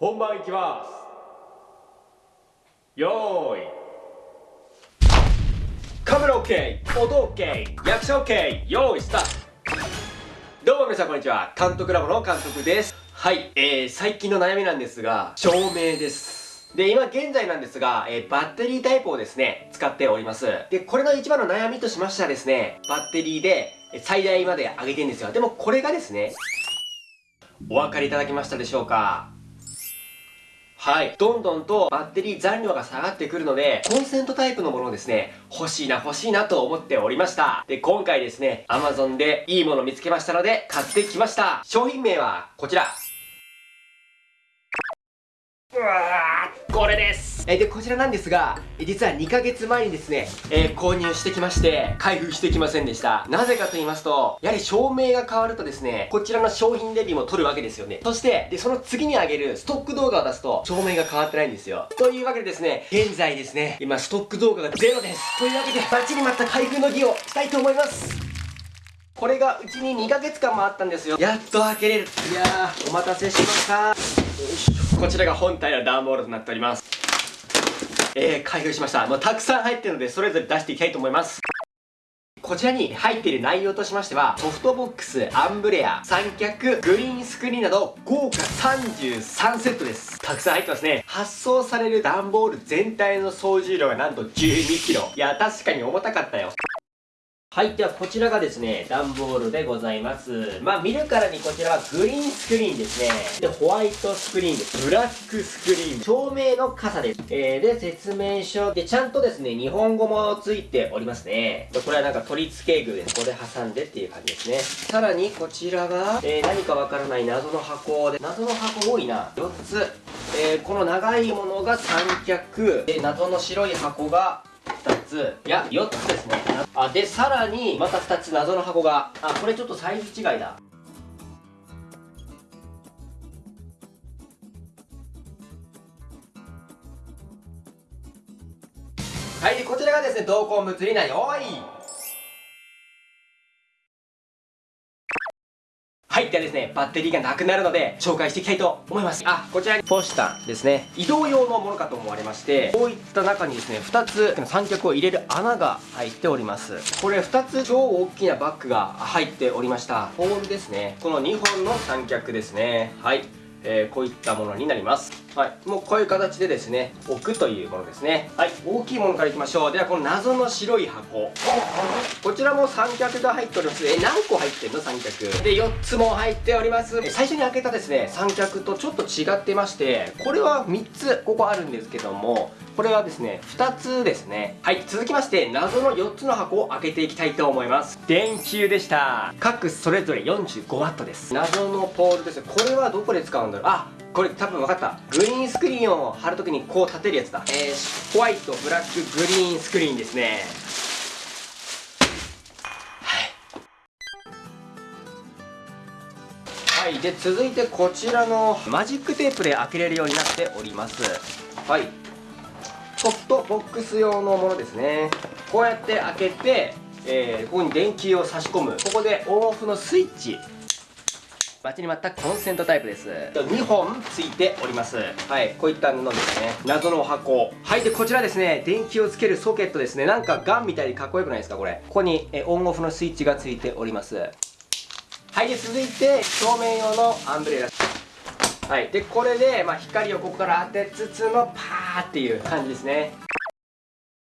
本番いきます。よーい。カメラ OK 音 OK 役者 OK よーいスタート。どうも皆さんこんにちは。監督ラボの監督です。はいえー、最近の悩みなんですが照明です。で、今現在なんですが、えー、バッテリータイプをですね、使っております。で、これの一番の悩みとしましてはですね、バッテリーで最大まで上げてるんですよ。でもこれがですね、お分かりいただけましたでしょうか？はい。どんどんとバッテリー残量が下がってくるので、コンセントタイプのものをですね、欲しいな欲しいなと思っておりました。で、今回ですね、Amazon でいいもの見つけましたので、買ってきました。商品名はこちら。うわーこれですえで、こちらなんですが、実は2ヶ月前にですね、えー、購入してきまして、開封してきませんでした。なぜかと言いますと、やはり照明が変わるとですね、こちらの商品レビューも撮るわけですよね。そして、で、その次に上げるストック動画を出すと、照明が変わってないんですよ。というわけでですね、現在ですね、今ストック動画がゼロです。というわけで、待ちに待った開封の儀をしたいと思います。これがうちに2ヶ月間もあったんですよ。やっと開けれる。いやー、お待たせしました。こちらが本体の段ボールとなっております。えー、開封しました。まあたくさん入ってるので、それぞれ出していきたいと思います。こちらに入っている内容としましては、ソフトボックス、アンブレア、三脚、グリーンスクリーンなど、豪華33セットです。たくさん入ってますね。発送される段ボール全体の総重量がなんと12キロ。いや、確かに重たかったよ。はい。では、こちらがですね、段ボールでございます。まあ、見るからにこちらはグリーンスクリーンですね。で、ホワイトスクリーンです。ブラックスクリーン。照明の傘です。えー、で、説明書。で、ちゃんとですね、日本語もついておりますね。で、これはなんか取り付け具で、ここで挟んでっていう感じですね。さらに、こちらが、えー、何かわからない謎の箱で、謎の箱多いな。4つ。えー、この長いものが三脚。で、謎の白い箱が2ついや4つですねあでさらにまた2つ謎の箱が。あこれちょっとサイズ違いだ。はいこちらがですね同梱物になりおい。はい。ではですね、バッテリーがなくなるので、紹介していきたいと思います。あ、こちらにポスターですね。移動用のものかと思われまして、こういった中にですね、2つ三脚を入れる穴が入っております。これ2つ超大きなバッグが入っておりました。ポールですね。この2本の三脚ですね。はい。えー、こういったものになります。はい。もうこういう形でですね、置くというものですね。はい。大きいものからいきましょう。では、この謎の白い箱。こちらも三脚が入っております。え、何個入ってんの？三脚。で、4つも入っております。最初に開けたですね、三脚とちょっと違ってまして、これは3つ、ここあるんですけども、これはですね、2つですね。はい、続きまして、謎の4つの箱を開けていきたいと思います。電球でした。各それぞれ 45W です。謎のポールです。これはどこで使うんだろう？あ、これ多分分かった。グリーンスクリーンを貼るときにこう立てるやつだ。えー、ホワイト、ブラック、グリーンスクリーンですね。はい。で、続いてこちらのマジックテープで開けれるようになっております。はい。ソフトボックス用のものですね。こうやって開けて、えー、ここに電球を差し込む。ここでオンオフのスイッチ。待ちに待ったコンセントタイプです。2本ついております。はいこういった布ですね。謎の箱。はいでこちらですね。電気をつけるソケットですね。なんかガンみたいにかっこよくないですかこれ。ここにえオンオフのスイッチがついております。はいで続いて照明用のアンブレラ。はい、でこれで、まあ、光をここから当てつつのパーっていう感じですね。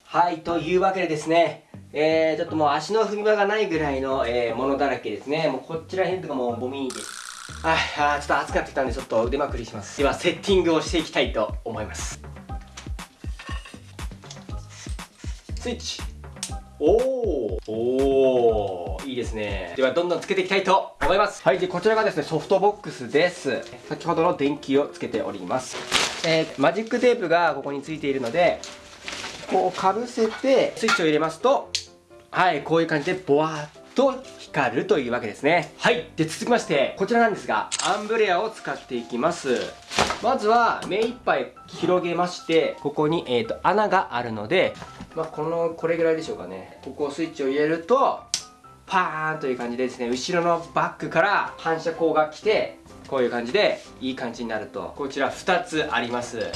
はいというわけでですねえー、ちょっともう足の踏み場がないぐらいの、えー、ものだらけですね。もうこちら辺とかもうゴミで。すはいあちょっと暑くなってきたんでちょっと腕まくりします。ではセッティングをしていきたいと思います。スイッチ。おー。おいいですね。ではどんどんつけていきたいと思います。はいでこちらがですねソフトボックスです。先ほどの電気をつけております。えー、マジックテープがここについているのでこうかぶせてスイッチを入れますとはいこういう感じでボワーッと光るというわけですね。はい。で続きましてこちらなんですがアンブレアを使っていきます。まずは目いっぱい広げましてここに、えーと穴があるのでまあ、このこれぐらいでしょうかね。ここをスイッチを入れるとパーンという感じでですね後ろのバックから反射光が来てこういう感じでいい感じになるとこちら2つあります。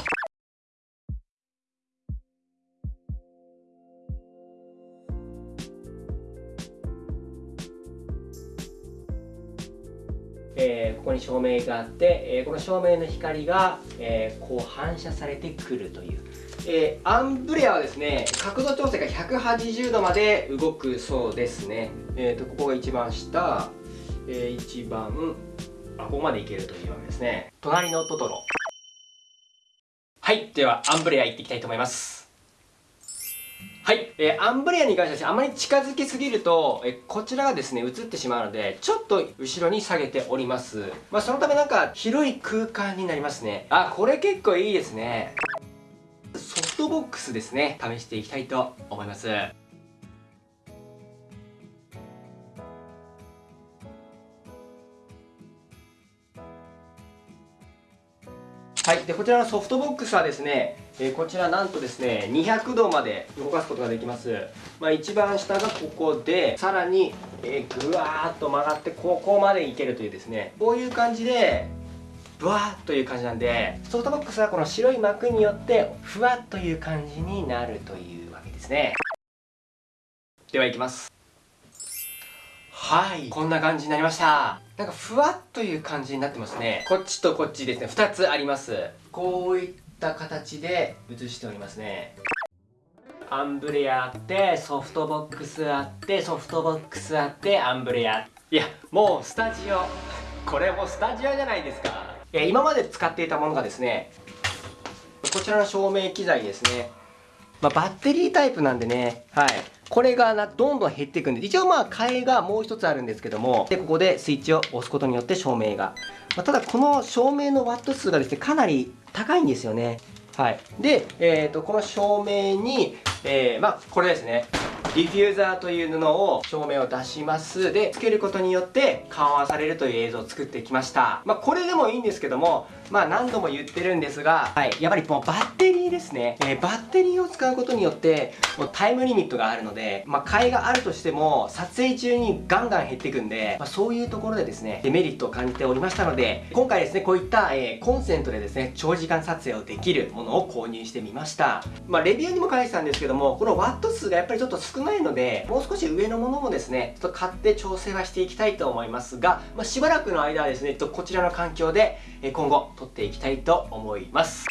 えー、ここに照明があって、えー、この照明の光が、えー、こう反射されてくるという、えアンブレアはですね角度調整が180度まで動くそうですね。えーと、ここが一番下、えー一番あここまでいけるというわけですね。隣のトトロ。はいではアンブレア行っていきたいと思います。はい、えー、アンブレアに関してはあまり近づきすぎると、えー、こちらがですね映ってしまうのでちょっと後ろに下げております。まあそのためなんか広い空間になりますね。あこれ結構いいですね。ソフトボックスですね。試していきたいと思います。はい、でこちらのソフトボックスはですね、えー、こちらなんとですね200度まで動かすことができます、まあ、一番下がここでさらに、えー、ぐわーっと曲がってここまでいけるというですねこういう感じでブワーという感じなんでソフトボックスはこの白い膜によってふわっという感じになるというわけですね。ではいきます。はい。こんな感じになりました。なんかふわっという感じになってますね。こっちとこっちですね。2つあります。こういった形で写しておりますね。アンブレアあってソフトボックスあってソフトボックスあってアンブレア。いやもうスタジオ。これもスタジオじゃないですか。いや今まで使っていたものがですねこちらの照明機材ですね。まあ、バッテリータイプなんでね、はい。これがなどんどん減っていくんで、一応まあ替えがもう一つあるんですけども、で、ここでスイッチを押すことによって照明が。まあ、ただこの照明のワット数がですね、かなり高いんですよね。はい。で、えっ、ー、と、この照明に、えー、まあ、これですね。ディフューザーという布を照明を出します。でつけることによって緩和されるという映像を作ってきました。まあこれでもいいんですけどもまあ何度も言ってるんですがはいやっぱりもうバッテリーですね、えー、バッテリーを使うことによってもうタイムリミットがあるのでまあ替えがあるとしても撮影中にガンガン減っていくんで、まあ、そういうところでですねデメリットを感じておりましたので今回ですねこういった、えー、コンセントでですね長時間撮影をできるものを購入してみました。まあレビューにも書いてたんですけどもこのワット数がやっぱりちょっと少ないのでもう少し上のものもですねちょっと買って調整はしていきたいと思いますが、まあ、しばらくの間はですねえっとこちらの環境で今後撮っていきたいと思います。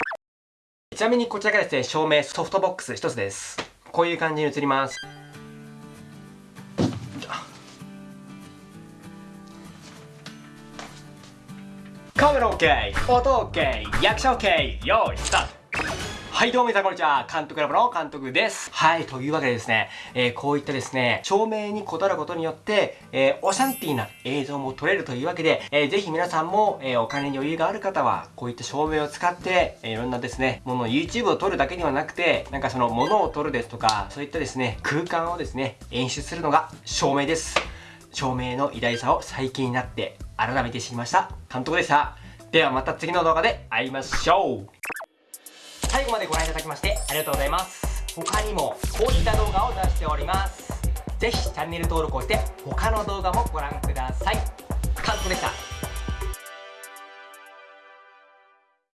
ちなみにこちらがですね照明ソフトボックス1つです。こういう感じに映ります。カメラ OK 音 OK 役者 OK 用意スタート。はいどうも皆さんこんにちは監督ラボの監督です。はいというわけでですね、えー、こういったですね照明にこだわることによって、えー、オシャンティーな映像も撮れるというわけで、えー、ぜひ皆さんも、えー、お金に余裕がある方はこういった照明を使って、え、いろんなですねもの YouTube を撮るだけではなくてなんかそのものを撮るですとかそういったですね空間をですね演出するのが照明です。照明の偉大さを最近になって改めて知りました。監督でした。ではまた次の動画で会いましょう。最後までご覧いただきましてありがとうございます。他にもこういった動画を出しております。ぜひチャンネル登録をして他の動画もご覧ください。カズコでした。